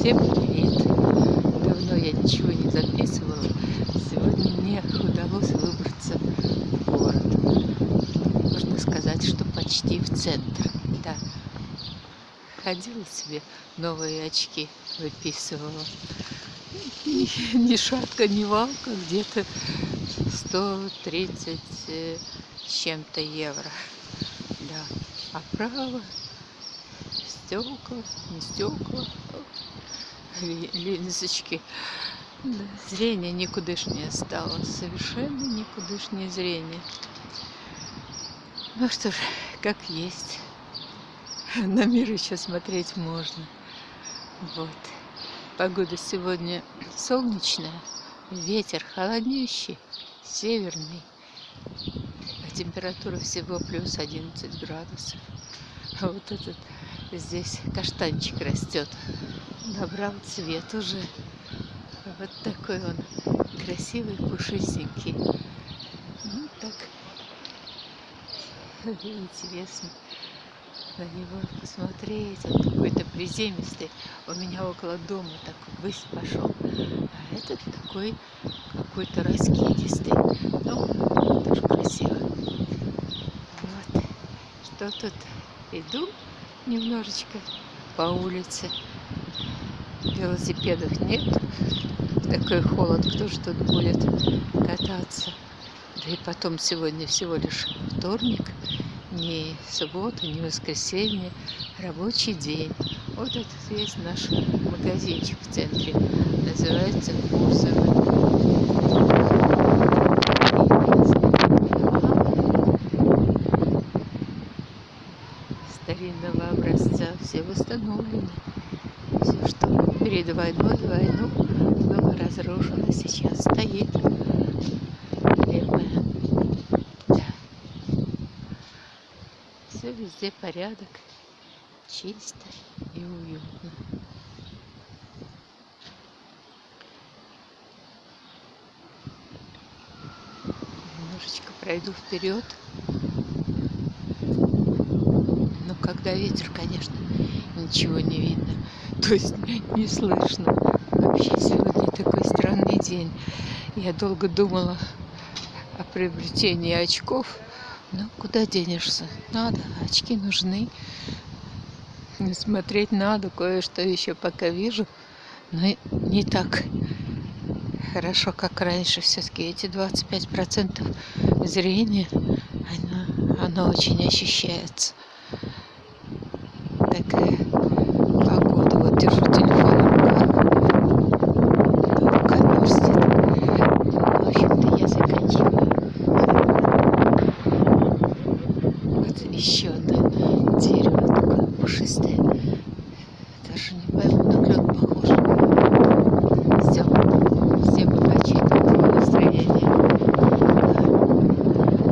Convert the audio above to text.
Всем привет! Давно я ничего не записывала. Сегодня мне удалось выбраться в город. Можно сказать, что почти в центр. Да. Ходила себе, новые очки выписывала. И ни шатка, ни валка, где-то 130 э, чем-то евро. Да. А право стекла, не стекла, линзочки. Зрение никудышнее стало, совершенно никудышнее зрение. Ну что ж, как есть. На мир еще смотреть можно. Вот. Погода сегодня солнечная, ветер холоднющий, северный, а температура всего плюс 11 градусов. А вот этот здесь каштанчик растет. Набрал цвет уже. Вот такой он красивый, пушистенький. Ну так интересно на него посмотреть. Он какой-то приземистый. У меня около дома так высь пошел. А этот такой какой-то раскидистый. Ну, тоже красиво. Вот. Что тут? Иду немножечко по улице. Велосипедов нет. Такой холод, кто ж тут будет кататься. Да и потом сегодня всего лишь вторник, не суббота, не воскресенье, рабочий день. Вот это есть наш магазинчик в центре. Называется Курсовый. старинного образца. Все восстановлены. Все, что перед войной, войну было разрушено, сейчас стоит. Древняя. Да. Все везде порядок, чисто и уютно. Немножечко пройду вперед. Когда ветер, конечно, ничего не видно. То есть не слышно. Вообще сегодня такой странный день. Я долго думала о приобретении очков. Но куда денешься? Надо, очки нужны. Смотреть надо, кое-что еще пока вижу. Но не так хорошо, как раньше. Все-таки эти 25% зрения, оно, оно очень ощущается такая погода. Вот держу телефон в руках. Рука мерзнет. В общем-то, я заканчиваю. Вот еще одно дерево такое пушистое. Даже не пойму, на клен похоже.